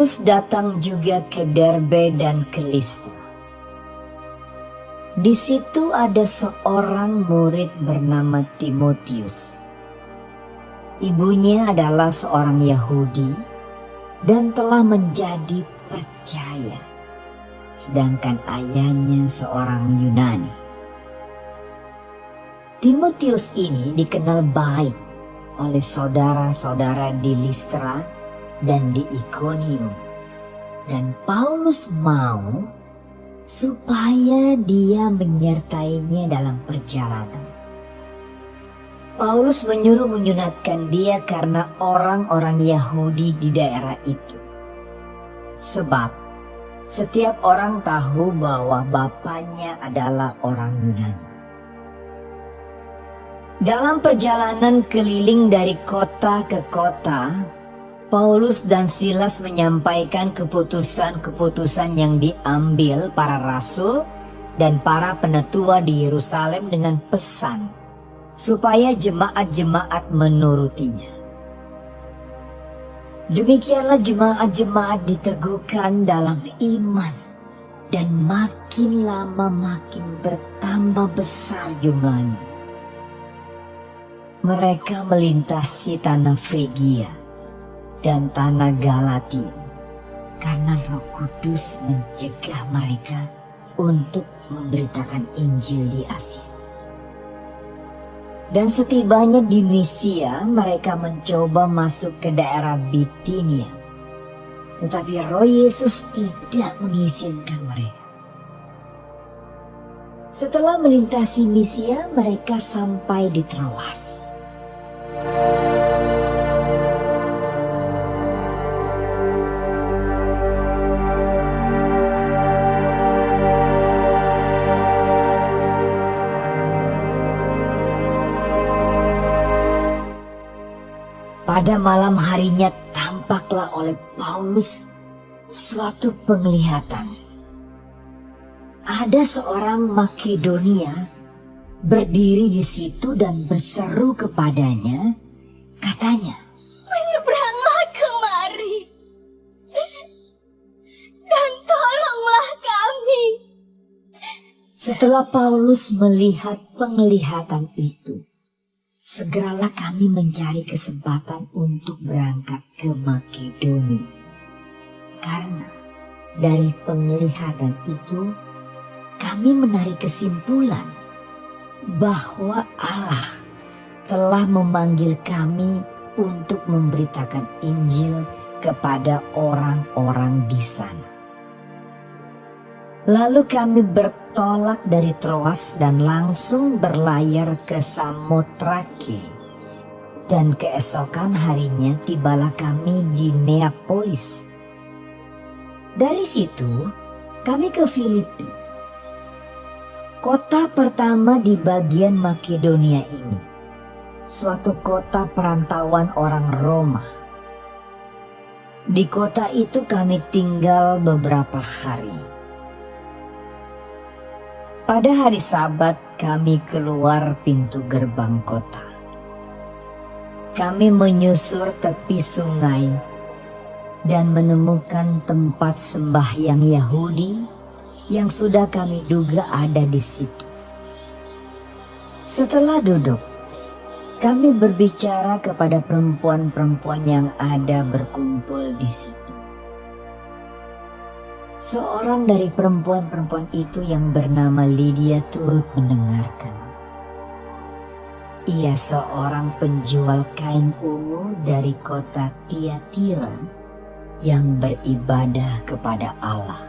Paulus datang juga ke Derbe dan ke Listra. Di situ ada seorang murid bernama Timotius. Ibunya adalah seorang Yahudi dan telah menjadi percaya, sedangkan ayahnya seorang Yunani. Timotius ini dikenal baik oleh saudara-saudara di Listra dan di Ikonium. Dan Paulus mau supaya dia menyertainya dalam perjalanan. Paulus menyuruh menyunatkan dia karena orang-orang Yahudi di daerah itu. Sebab setiap orang tahu bahwa bapaknya adalah orang Yunani. Dalam perjalanan keliling dari kota ke kota, Paulus dan Silas menyampaikan keputusan-keputusan yang diambil para rasul dan para penetua di Yerusalem dengan pesan supaya jemaat-jemaat menurutinya. Demikianlah jemaat-jemaat diteguhkan dalam iman dan makin lama makin bertambah besar jumlahnya mereka melintasi tanah Frigia dan tanah Galatia karena Roh Kudus mencegah mereka untuk memberitakan Injil di Asia. Dan setibanya di Misia, mereka mencoba masuk ke daerah Bitinia. Tetapi Roh Yesus tidak mengizinkan mereka. Setelah melintasi Misia, mereka sampai di Troas. Pada malam harinya tampaklah oleh Paulus suatu penglihatan. Ada seorang Makedonia berdiri di situ dan berseru kepadanya, katanya, Menyeberanglah kemari dan tolonglah kami. Setelah Paulus melihat penglihatan itu, segeralah kami mencari kesempatan untuk berangkat ke Makedonia. Karena dari penglihatan itu, kami menarik kesimpulan bahwa Allah telah memanggil kami untuk memberitakan Injil kepada orang-orang di sana. Lalu kami bertolak dari Troas dan langsung berlayar ke Samotrake. Dan keesokan harinya tibalah kami di Neapolis. Dari situ kami ke Filipi Kota pertama di bagian Makedonia ini, suatu kota perantauan orang Roma. Di kota itu kami tinggal beberapa hari. Pada hari Sabat kami keluar pintu gerbang kota. Kami menyusur tepi sungai dan menemukan tempat sembahyang Yahudi yang sudah kami duga ada di situ. Setelah duduk, kami berbicara kepada perempuan-perempuan yang ada berkumpul di situ. Seorang dari perempuan-perempuan itu yang bernama Lydia turut mendengarkan. Ia seorang penjual kain ungu dari kota Tiatira yang beribadah kepada Allah.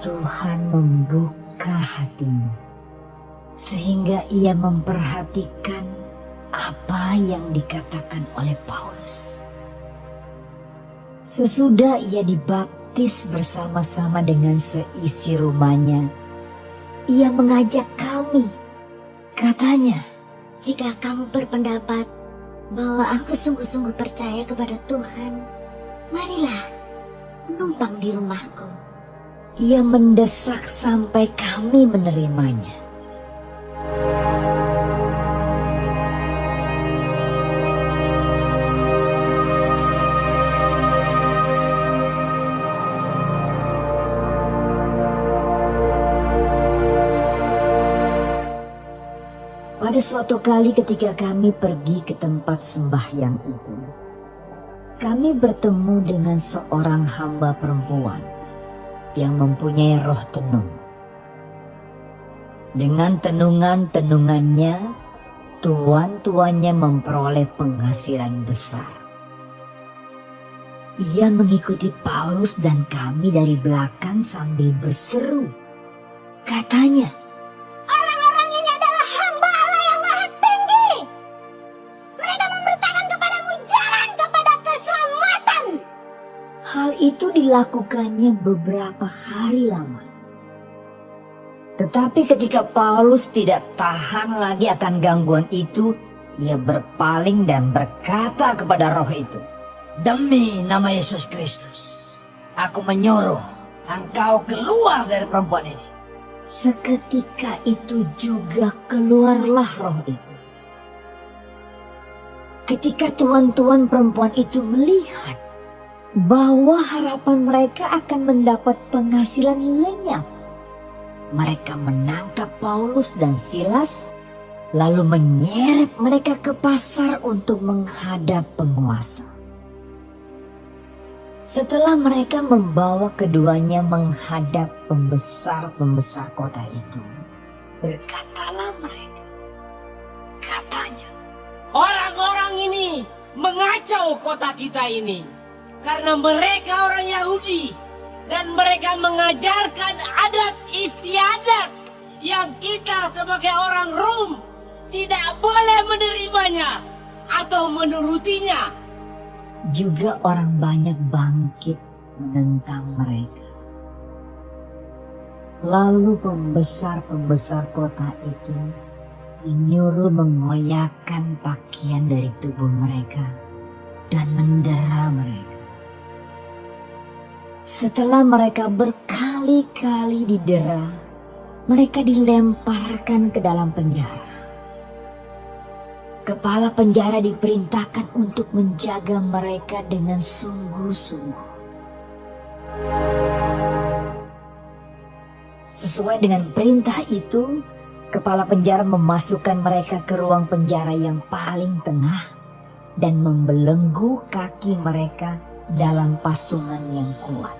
Tuhan membuka hatimu sehingga ia memperhatikan apa yang dikatakan oleh Paulus. Sesudah ia dibaptis bersama-sama dengan seisi rumahnya, ia mengajak kami. Katanya, jika kamu berpendapat bahwa aku sungguh-sungguh percaya kepada Tuhan, marilah menumpang di rumahku. Ia mendesak sampai kami menerimanya. Pada suatu kali ketika kami pergi ke tempat sembahyang itu, kami bertemu dengan seorang hamba perempuan yang mempunyai roh tenung. Dengan tenungan-tenungannya, tuan-tuannya memperoleh penghasilan besar. Ia mengikuti Paulus dan kami dari belakang sambil berseru. Katanya, dilakukannya beberapa hari lamanya. Tetapi ketika Paulus tidak tahan lagi akan gangguan itu, ia berpaling dan berkata kepada roh itu, Demi nama Yesus Kristus, aku menyuruh engkau keluar dari perempuan ini. Seketika itu juga keluarlah roh itu. Ketika tuan-tuan perempuan itu melihat bahwa harapan mereka akan mendapat penghasilan lenyap, mereka menangkap Paulus dan Silas, lalu menyeret mereka ke pasar untuk menghadap penguasa. Setelah mereka membawa keduanya menghadap pembesar-pembesar kota itu, berkatalah mereka, katanya, Orang-orang ini mengacau kota kita ini karena mereka orang Yahudi dan mereka mengajarkan adat istiadat yang kita sebagai orang Rom tidak boleh menerimanya atau menurutinya. juga orang banyak bangkit menentang mereka. Lalu pembesar-pembesar kota itu menyuruh mengoyakkan pakaian dari tubuh mereka dan mendera mereka. Setelah mereka berkali-kali didera, mereka dilemparkan ke dalam penjara. Kepala penjara diperintahkan untuk menjaga mereka dengan sungguh-sungguh. Sesuai dengan perintah itu, kepala penjara memasukkan mereka ke ruang penjara yang paling tengah dan membelenggu kaki mereka dalam pasungan yang kuat.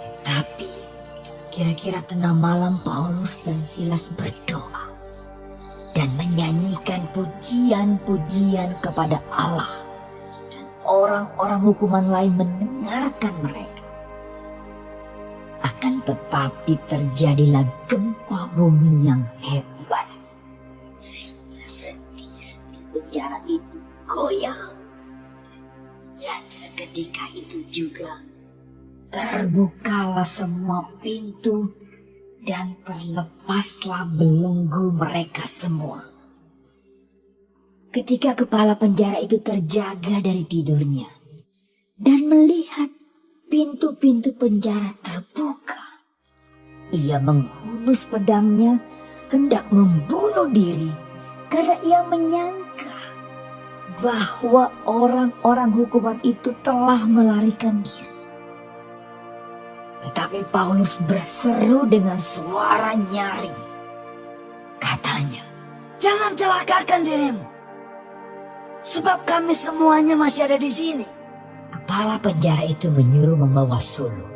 Tetapi kira-kira tengah malam Paulus dan Silas berdoa dan menyanyikan pujian-pujian kepada Allah dan orang-orang hukuman lain mendengarkan mereka. Akan tetapi terjadilah gempa bumi yang hebat terbukalah semua pintu dan terlepaslah belenggu mereka semua. Ketika kepala penjara itu terjaga dari tidurnya dan melihat pintu-pintu penjara terbuka, ia menghunus pedangnya hendak membunuh diri karena ia menyangka bahwa orang-orang hukuman itu telah melarikan diri. Tetapi Paulus berseru dengan suara nyaring. Katanya, Jangan celakakan dirimu. Sebab kami semuanya masih ada di sini. Kepala penjara itu menyuruh membawa sulung.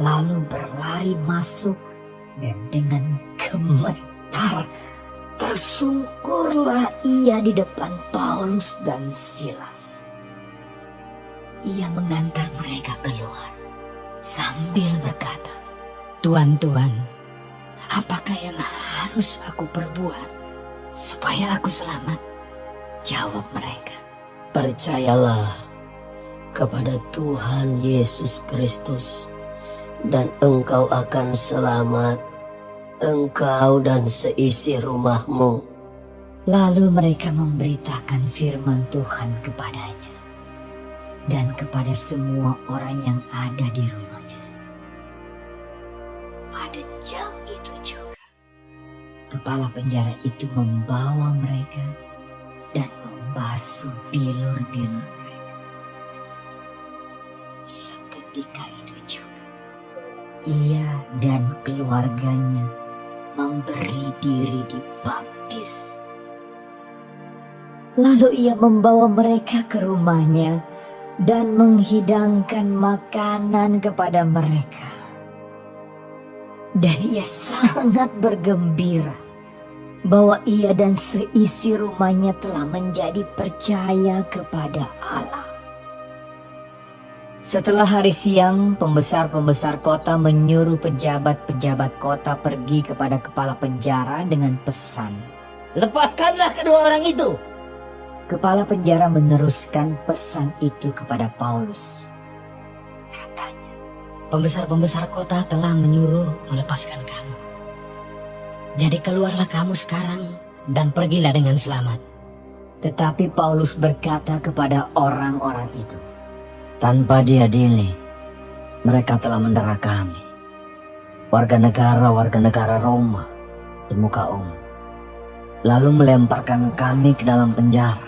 Lalu berlari masuk dan dengan gemetar tersungkurlah ia di depan Paulus dan Silas. Ia mengantar mereka keluar sambil berkata, Tuan-tuan, apakah yang harus aku perbuat supaya aku selamat? Jawab mereka, Percayalah kepada Tuhan Yesus Kristus dan engkau akan selamat, engkau dan seisi rumahmu. Lalu mereka memberitakan firman Tuhan kepadanya dan kepada semua orang yang ada di rumahnya. Pada jam itu juga, kepala penjara itu membawa mereka dan membasuh bilur-bilur mereka. Seketika itu juga, ia dan keluarganya memberi diri dibaptis gadis. Lalu ia membawa mereka ke rumahnya dan menghidangkan makanan kepada mereka. Dan ia sangat bergembira bahwa ia dan seisi rumahnya telah menjadi percaya kepada Allah. Setelah hari siang, pembesar-pembesar kota menyuruh pejabat-pejabat kota pergi kepada kepala penjara dengan pesan. Lepaskanlah kedua orang itu. Kepala penjara meneruskan pesan itu kepada Paulus. Katanya, Pembesar-pembesar kota telah menyuruh melepaskan kamu. Jadi keluarlah kamu sekarang dan pergilah dengan selamat. tetapi Paulus berkata kepada orang-orang itu, Tanpa diadili, mereka telah mendera kami. Warga negara-warga negara Roma di muka umum. Lalu melemparkan kami ke dalam penjara.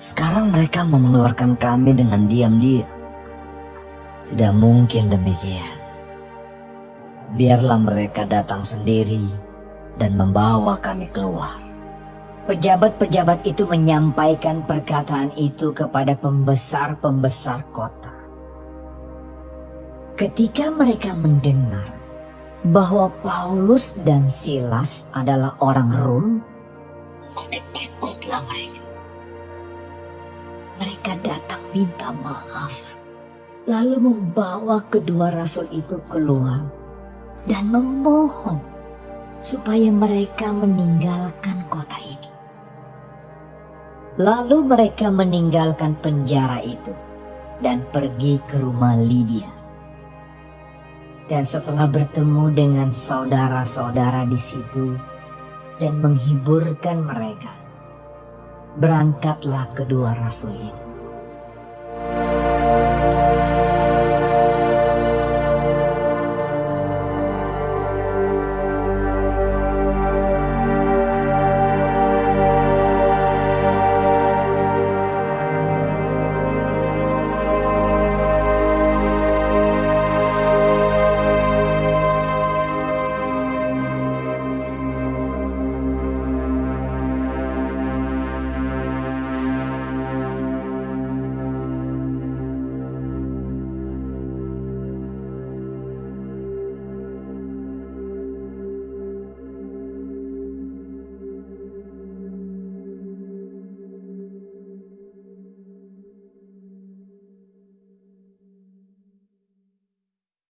Sekarang mereka mengeluarkan kami dengan diam-diam. Tidak mungkin demikian. Biarlah mereka datang sendiri dan membawa kami keluar. Pejabat-pejabat itu menyampaikan perkataan itu kepada pembesar-pembesar kota. Ketika mereka mendengar bahwa Paulus dan Silas adalah orang Rom, Mereka datang minta maaf, lalu membawa kedua rasul itu keluar dan memohon supaya mereka meninggalkan kota itu. Lalu mereka meninggalkan penjara itu dan pergi ke rumah Lydia. Dan setelah bertemu dengan saudara-saudara di situ dan menghiburkan mereka, berangkatlah kedua rasul itu.